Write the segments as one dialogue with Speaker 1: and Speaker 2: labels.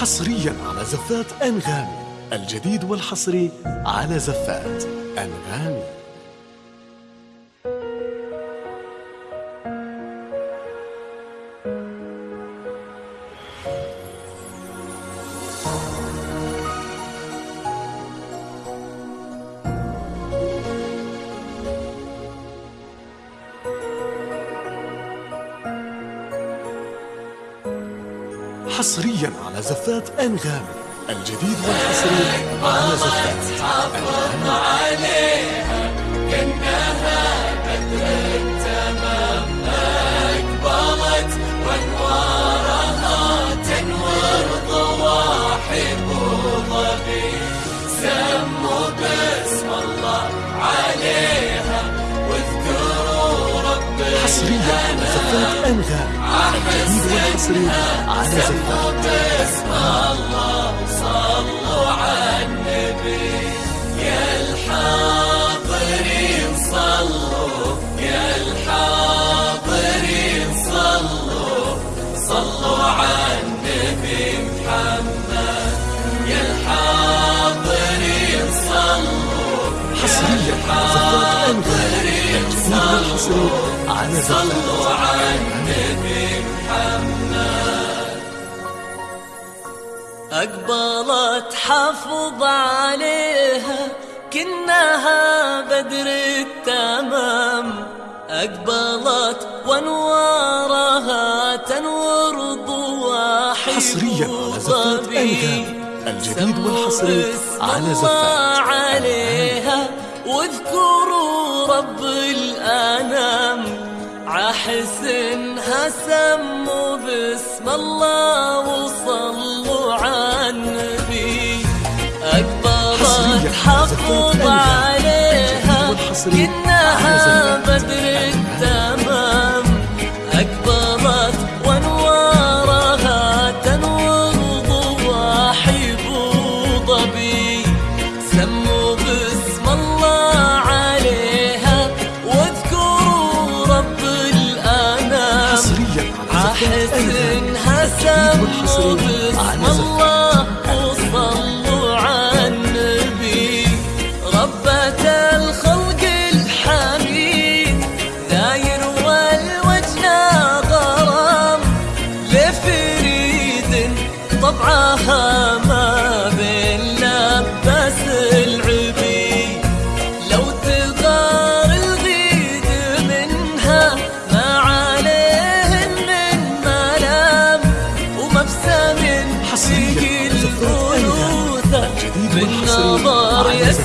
Speaker 1: حصريا على زفات أنغامي. الجديد والحصري على زفات أنغامي. حصريا على زفات أنغامي الجديد والحصري على زفات أنغامي
Speaker 2: عليها. كأنها
Speaker 1: زفات أنغامي الجديد والحصري على زفات
Speaker 2: باسم الله صلوا على النبي محمد. أقبلت حفظ عليها كنها بدر التمام. أقبلت وانوارها تنور ضواحي
Speaker 1: حصريا على زفات الجديد والحصري على زفات
Speaker 2: عليها واذكروا رب الأنام. عحسنها سموا باسم الله وصلوا على النبي. أقبلت حفظ عليها كأنها بدر التمام. أقبلت وأنوارها تنور ضواحي ظبي سموا حسنها
Speaker 1: الجديد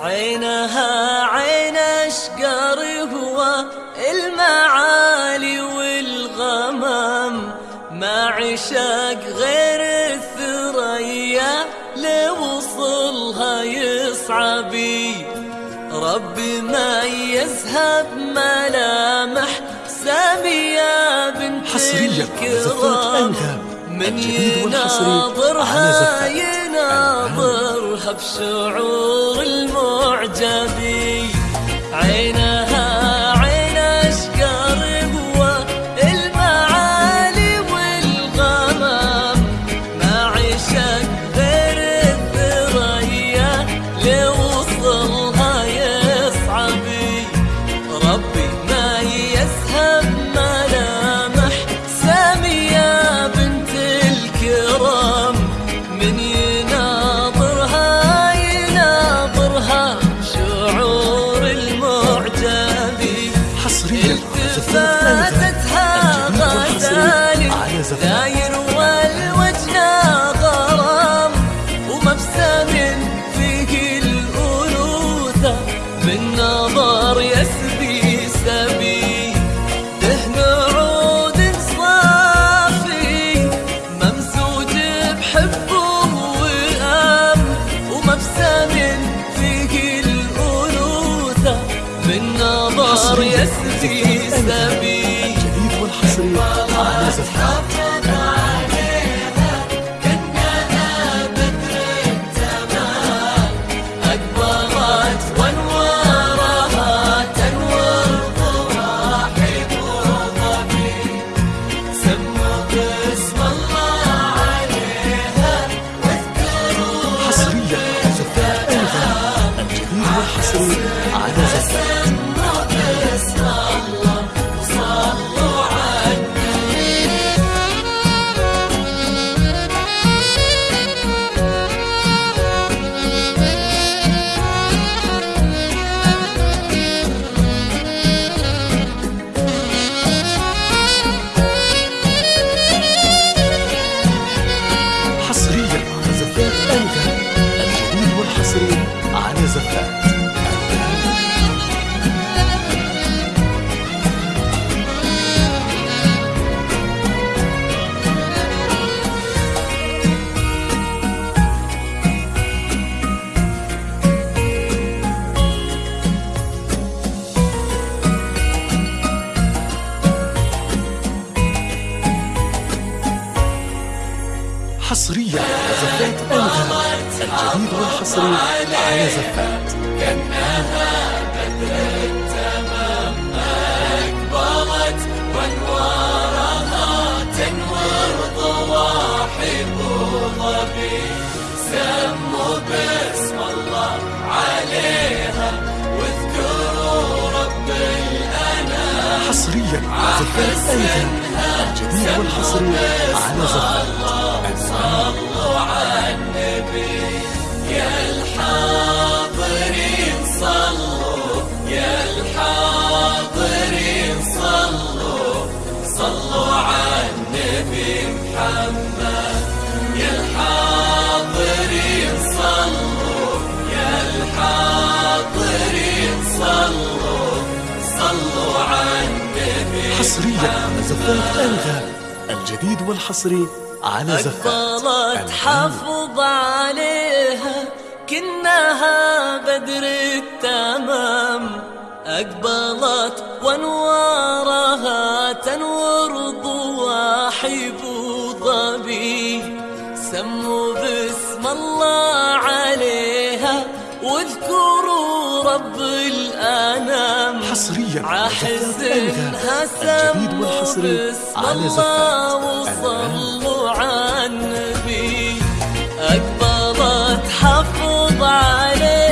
Speaker 2: عينها عين اشقر هو المعالي والغمام. ما عشق غير الثريا لوصلها يصعبي ربي ما يذهب ملامح سامية بنت
Speaker 1: حصريا
Speaker 2: الكرام. من يناظرها
Speaker 1: زفات
Speaker 2: يناظرها بشعور المعجبي عينها داير والوجه غرام ومبسم فيه الأنوثة. من نظر يسبي سبي دهن عود صافي. ممزوج بحب وئام ومبسم فيه الأنوثة. من نظر يسبي سبي.
Speaker 1: الجديد والحصري. على زفات والحصري على زفات
Speaker 2: أقبلت وانوارها تنور ضواحب وضبي سموا باسم الله عليها واذكروا رب الأنام
Speaker 1: حصريا زفات أنغام الجديد والحصري على زفات
Speaker 2: على
Speaker 1: زفات أنغام الجديد والحصري على زفات أنغام.
Speaker 2: حافظ عليها كنها بدر التمام. أقبلت وانوارها تنور ضواحب ضبي سموا باسم الله واذكروا رب الأنام
Speaker 1: حصريا
Speaker 2: سموا
Speaker 1: والحصري
Speaker 2: باسم
Speaker 1: على
Speaker 2: الله. وصلوا على النبي أقبلت حفظ عليها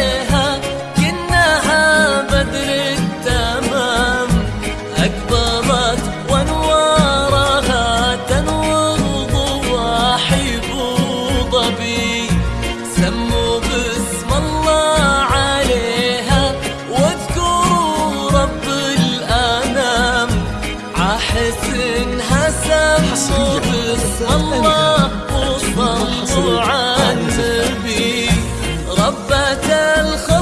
Speaker 2: ربة الخلق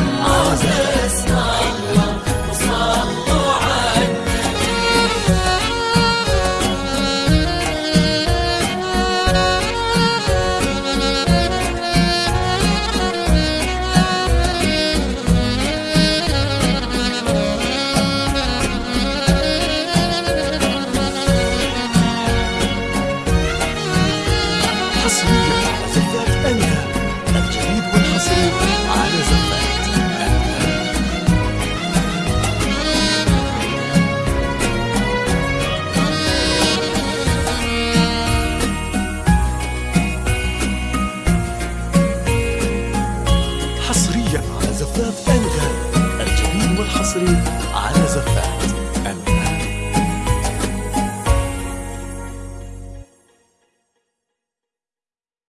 Speaker 1: Moses.